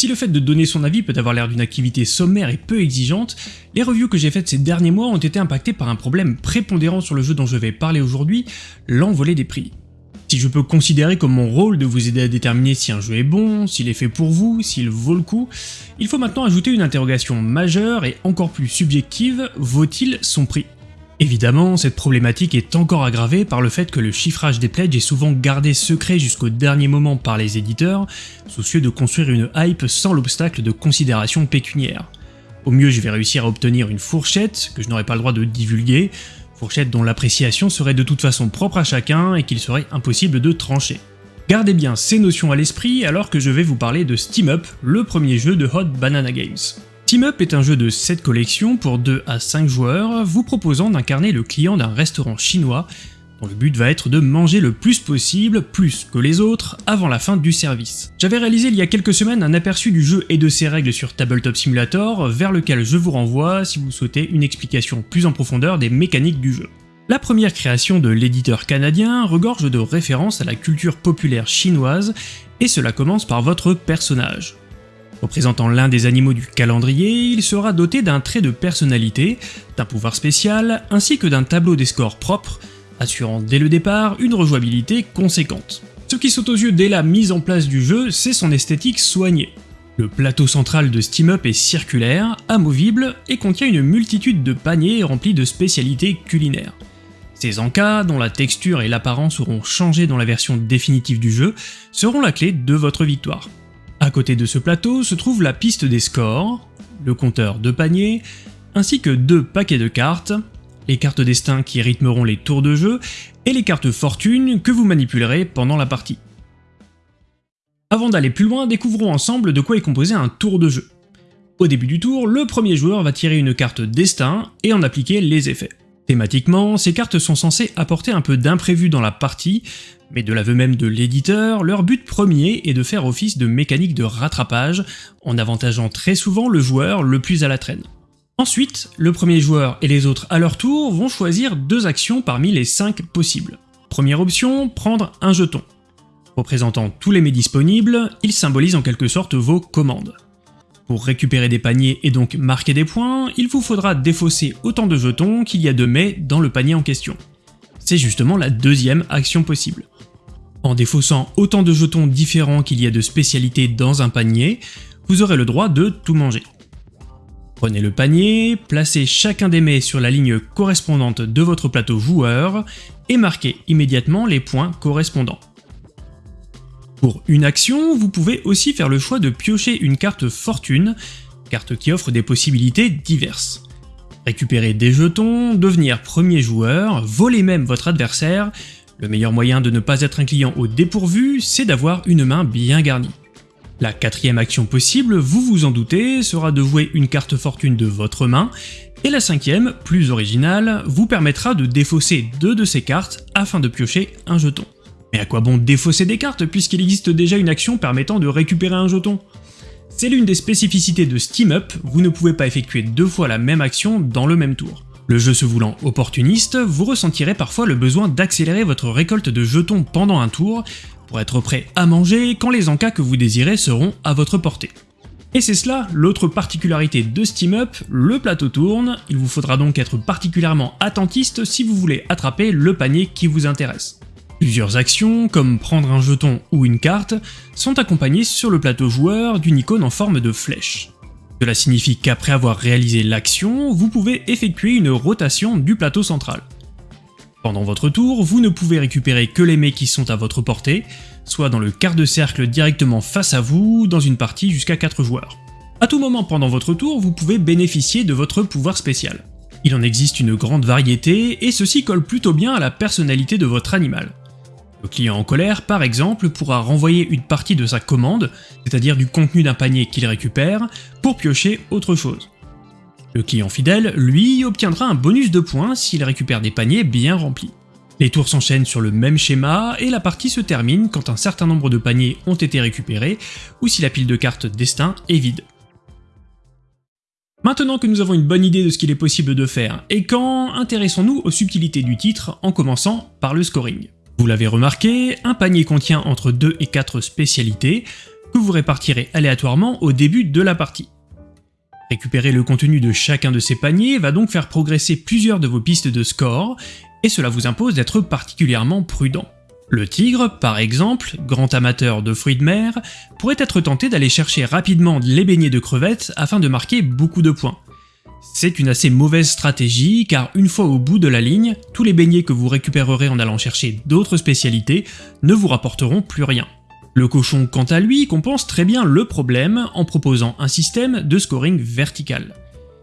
Si le fait de donner son avis peut avoir l'air d'une activité sommaire et peu exigeante, les reviews que j'ai faites ces derniers mois ont été impactées par un problème prépondérant sur le jeu dont je vais parler aujourd'hui, l'envolée des prix. Si je peux considérer comme mon rôle de vous aider à déterminer si un jeu est bon, s'il est fait pour vous, s'il vaut le coup, il faut maintenant ajouter une interrogation majeure et encore plus subjective, vaut-il son prix? Évidemment, cette problématique est encore aggravée par le fait que le chiffrage des pledges est souvent gardé secret jusqu'au dernier moment par les éditeurs, soucieux de construire une hype sans l'obstacle de considérations pécuniaires. Au mieux, je vais réussir à obtenir une fourchette, que je n'aurai pas le droit de divulguer, fourchette dont l'appréciation serait de toute façon propre à chacun et qu'il serait impossible de trancher. Gardez bien ces notions à l'esprit alors que je vais vous parler de Steam Up, le premier jeu de Hot Banana Games. Team Up est un jeu de 7 collections pour 2 à 5 joueurs, vous proposant d'incarner le client d'un restaurant chinois dont le but va être de manger le plus possible, plus que les autres, avant la fin du service. J'avais réalisé il y a quelques semaines un aperçu du jeu et de ses règles sur Tabletop Simulator, vers lequel je vous renvoie si vous souhaitez une explication plus en profondeur des mécaniques du jeu. La première création de l'éditeur canadien regorge de références à la culture populaire chinoise, et cela commence par votre personnage. Représentant l'un des animaux du calendrier, il sera doté d'un trait de personnalité, d'un pouvoir spécial, ainsi que d'un tableau des scores propres, assurant dès le départ une rejouabilité conséquente. Ce qui saute aux yeux dès la mise en place du jeu, c'est son esthétique soignée. Le plateau central de Steam Up est circulaire, amovible et contient une multitude de paniers remplis de spécialités culinaires. Ces encas, dont la texture et l'apparence seront changés dans la version définitive du jeu, seront la clé de votre victoire. À côté de ce plateau se trouve la piste des scores, le compteur de paniers, ainsi que deux paquets de cartes, les cartes destin qui rythmeront les tours de jeu, et les cartes fortune que vous manipulerez pendant la partie. Avant d'aller plus loin, découvrons ensemble de quoi est composé un tour de jeu. Au début du tour, le premier joueur va tirer une carte destin et en appliquer les effets. Thématiquement, ces cartes sont censées apporter un peu d'imprévu dans la partie, mais de l'aveu même de l'éditeur, leur but premier est de faire office de mécanique de rattrapage, en avantageant très souvent le joueur le plus à la traîne. Ensuite, le premier joueur et les autres à leur tour vont choisir deux actions parmi les cinq possibles. Première option, prendre un jeton. Représentant tous les mets disponibles, il symbolise en quelque sorte vos commandes. Pour récupérer des paniers et donc marquer des points, il vous faudra défausser autant de jetons qu'il y a de mets dans le panier en question. C'est justement la deuxième action possible. En défaussant autant de jetons différents qu'il y a de spécialités dans un panier, vous aurez le droit de tout manger. Prenez le panier, placez chacun des mets sur la ligne correspondante de votre plateau joueur et marquez immédiatement les points correspondants. Pour une action, vous pouvez aussi faire le choix de piocher une carte fortune, carte qui offre des possibilités diverses. Récupérer des jetons, devenir premier joueur, voler même votre adversaire, le meilleur moyen de ne pas être un client au dépourvu, c'est d'avoir une main bien garnie. La quatrième action possible, vous vous en doutez, sera de jouer une carte fortune de votre main, et la cinquième, plus originale, vous permettra de défausser deux de ces cartes afin de piocher un jeton. Mais à quoi bon défausser des cartes puisqu'il existe déjà une action permettant de récupérer un jeton? C'est l'une des spécificités de Steam Up, vous ne pouvez pas effectuer deux fois la même action dans le même tour. Le jeu se voulant opportuniste, vous ressentirez parfois le besoin d'accélérer votre récolte de jetons pendant un tour, pour être prêt à manger quand les encas que vous désirez seront à votre portée. Et c'est cela l'autre particularité de Steam Up, le plateau tourne, il vous faudra donc être particulièrement attentiste si vous voulez attraper le panier qui vous intéresse. Plusieurs actions, comme prendre un jeton ou une carte, sont accompagnées sur le plateau joueur d'une icône en forme de flèche. Cela signifie qu'après avoir réalisé l'action, vous pouvez effectuer une rotation du plateau central. Pendant votre tour, vous ne pouvez récupérer que les mets qui sont à votre portée, soit dans le quart de cercle directement face à vous, dans une partie jusqu'à 4 joueurs. A tout moment pendant votre tour, vous pouvez bénéficier de votre pouvoir spécial. Il en existe une grande variété, et ceci colle plutôt bien à la personnalité de votre animal. Le client en colère, par exemple, pourra renvoyer une partie de sa commande, c'est-à-dire du contenu d'un panier qu'il récupère, pour piocher autre chose. Le client fidèle, lui, obtiendra un bonus de points s'il récupère des paniers bien remplis. Les tours s'enchaînent sur le même schéma et la partie se termine quand un certain nombre de paniers ont été récupérés ou si la pile de cartes destin est vide. Maintenant que nous avons une bonne idée de ce qu'il est possible de faire et quand, intéressons-nous aux subtilités du titre en commençant par le scoring. Vous l'avez remarqué, un panier contient entre 2 et 4 spécialités, que vous répartirez aléatoirement au début de la partie. Récupérer le contenu de chacun de ces paniers va donc faire progresser plusieurs de vos pistes de score, et cela vous impose d'être particulièrement prudent. Le tigre, par exemple, grand amateur de fruits de mer, pourrait être tenté d'aller chercher rapidement les beignets de crevettes afin de marquer beaucoup de points. C'est une assez mauvaise stratégie car une fois au bout de la ligne, tous les beignets que vous récupérerez en allant chercher d'autres spécialités ne vous rapporteront plus rien. Le cochon, quant à lui, compense très bien le problème en proposant un système de scoring vertical.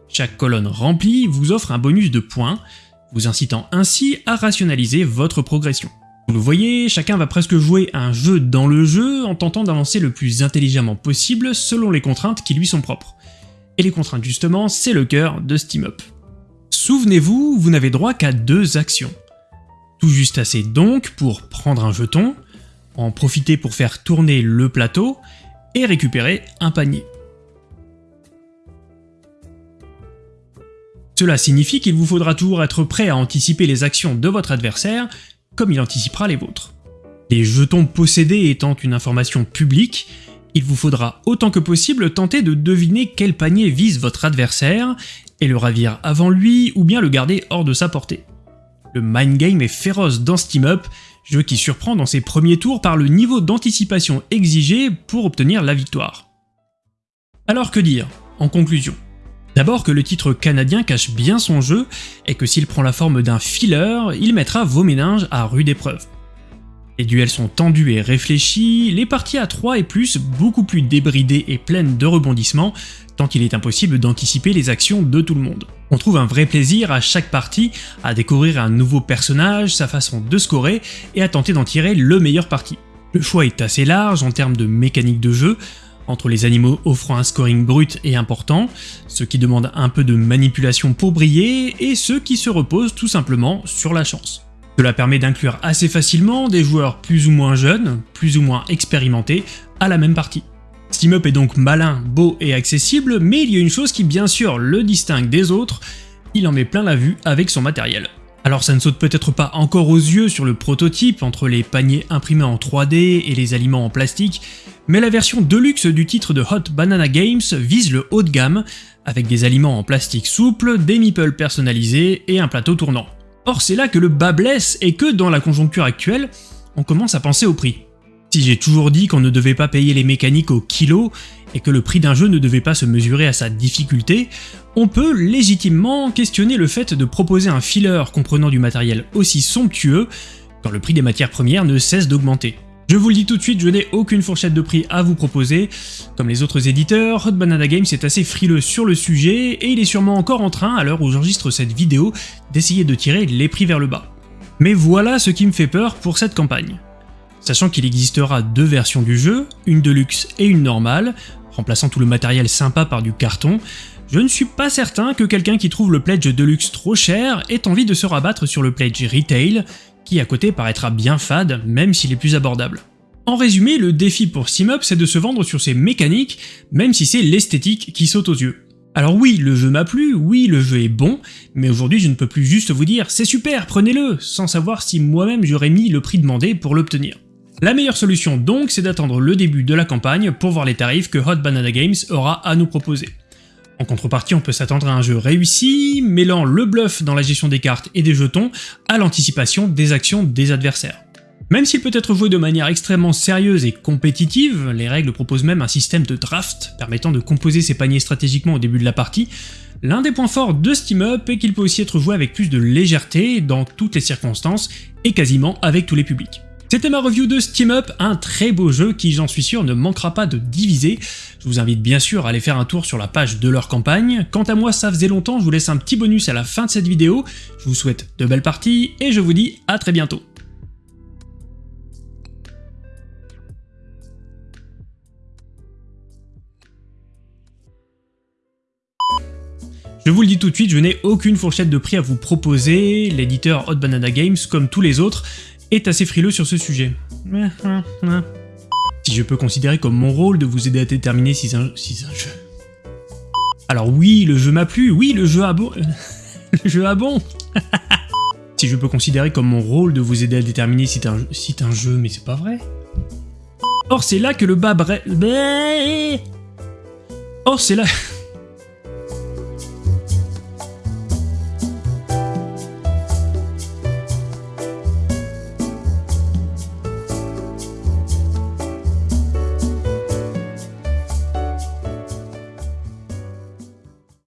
Chaque colonne remplie vous offre un bonus de points, vous incitant ainsi à rationaliser votre progression. Vous le voyez, chacun va presque jouer un jeu dans le jeu en tentant d'avancer le plus intelligemment possible selon les contraintes qui lui sont propres. Et les contraintes justement, c'est le cœur de SteamUp. Souvenez-vous, vous n'avez droit qu'à deux actions. Tout juste assez donc pour prendre un jeton, en profiter pour faire tourner le plateau et récupérer un panier. Cela signifie qu'il vous faudra toujours être prêt à anticiper les actions de votre adversaire comme il anticipera les vôtres. Les jetons possédés étant une information publique, il vous faudra autant que possible tenter de deviner quel panier vise votre adversaire et le ravir avant lui ou bien le garder hors de sa portée. Le mind game est féroce dans SteamUp jeu qui surprend dans ses premiers tours par le niveau d'anticipation exigé pour obtenir la victoire. Alors que dire, en conclusion? D'abord que le titre canadien cache bien son jeu, et que s'il prend la forme d'un filler, il mettra vos méninges à rude épreuve. Les duels sont tendus et réfléchis, les parties à 3 et plus beaucoup plus débridées et pleines de rebondissements, tant qu'il est impossible d'anticiper les actions de tout le monde. On trouve un vrai plaisir à chaque partie à découvrir un nouveau personnage, sa façon de scorer et à tenter d'en tirer le meilleur parti. Le choix est assez large en termes de mécanique de jeu, entre les animaux offrant un scoring brut et important, ceux qui demandent un peu de manipulation pour briller, et ceux qui se reposent tout simplement sur la chance. Cela permet d'inclure assez facilement des joueurs plus ou moins jeunes, plus ou moins expérimentés, à la même partie. SteamUp est donc malin, beau et accessible, mais il y a une chose qui bien sûr le distingue des autres, il en met plein la vue avec son matériel. Alors ça ne saute peut-être pas encore aux yeux sur le prototype entre les paniers imprimés en 3D et les aliments en plastique, mais la version deluxe du titre de Hot Banana Games vise le haut de gamme, avec des aliments en plastique souple, des meeples personnalisés et un plateau tournant. Or c'est là que le bas blesse et que dans la conjoncture actuelle, on commence à penser au prix. Si j'ai toujours dit qu'on ne devait pas payer les mécaniques au kilo et que le prix d'un jeu ne devait pas se mesurer à sa difficulté, on peut légitimement questionner le fait de proposer un filler comprenant du matériel aussi somptueux quand le prix des matières premières ne cesse d'augmenter. Je vous le dis tout de suite, je n'ai aucune fourchette de prix à vous proposer. Comme les autres éditeurs, Hot Banana Games est assez frileux sur le sujet et il est sûrement encore en train, à l'heure où j'enregistre cette vidéo, d'essayer de tirer les prix vers le bas. Mais voilà ce qui me fait peur pour cette campagne. Sachant qu'il existera deux versions du jeu, une de luxe et une normale, remplaçant tout le matériel sympa par du carton, je ne suis pas certain que quelqu'un qui trouve le pledge Deluxe trop cher ait envie de se rabattre sur le pledge Retail, qui à côté paraîtra bien fade, même s'il est plus abordable. En résumé, le défi pour SteamUp c'est de se vendre sur ses mécaniques, même si c'est l'esthétique qui saute aux yeux. Alors oui, le jeu m'a plu, oui, le jeu est bon, mais aujourd'hui je ne peux plus juste vous dire « c'est super, prenez-le », sans savoir si moi-même j'aurais mis le prix demandé pour l'obtenir. La meilleure solution donc, c'est d'attendre le début de la campagne pour voir les tarifs que Hot Banana Games aura à nous proposer. En contrepartie, on peut s'attendre à un jeu réussi, mêlant le bluff dans la gestion des cartes et des jetons à l'anticipation des actions des adversaires. Même s'il peut être joué de manière extrêmement sérieuse et compétitive, les règles proposent même un système de draft permettant de composer ses paniers stratégiquement au début de la partie, l'un des points forts de SteamUp est qu'il peut aussi être joué avec plus de légèreté dans toutes les circonstances et quasiment avec tous les publics. C'était ma review de Steam Up, un très beau jeu qui j'en suis sûr ne manquera pas de diviser. Je vous invite bien sûr à aller faire un tour sur la page de leur campagne. Quant à moi ça faisait longtemps, je vous laisse un petit bonus à la fin de cette vidéo. Je vous souhaite de belles parties et je vous dis à très bientôt. Je vous le dis tout de suite, je n'ai aucune fourchette de prix à vous proposer, l'éditeur Hot Banana Games, comme tous les autres, est assez frileux sur ce sujet. Si je peux considérer comme mon rôle de vous aider à déterminer si c'est un, si un jeu... Alors oui, le jeu m'a plu, oui, le jeu a bon... le jeu a bon Si je peux considérer comme mon rôle de vous aider à déterminer si c'est un, si un jeu, mais c'est pas vrai. Or c'est là que le bas bref... Or c'est là...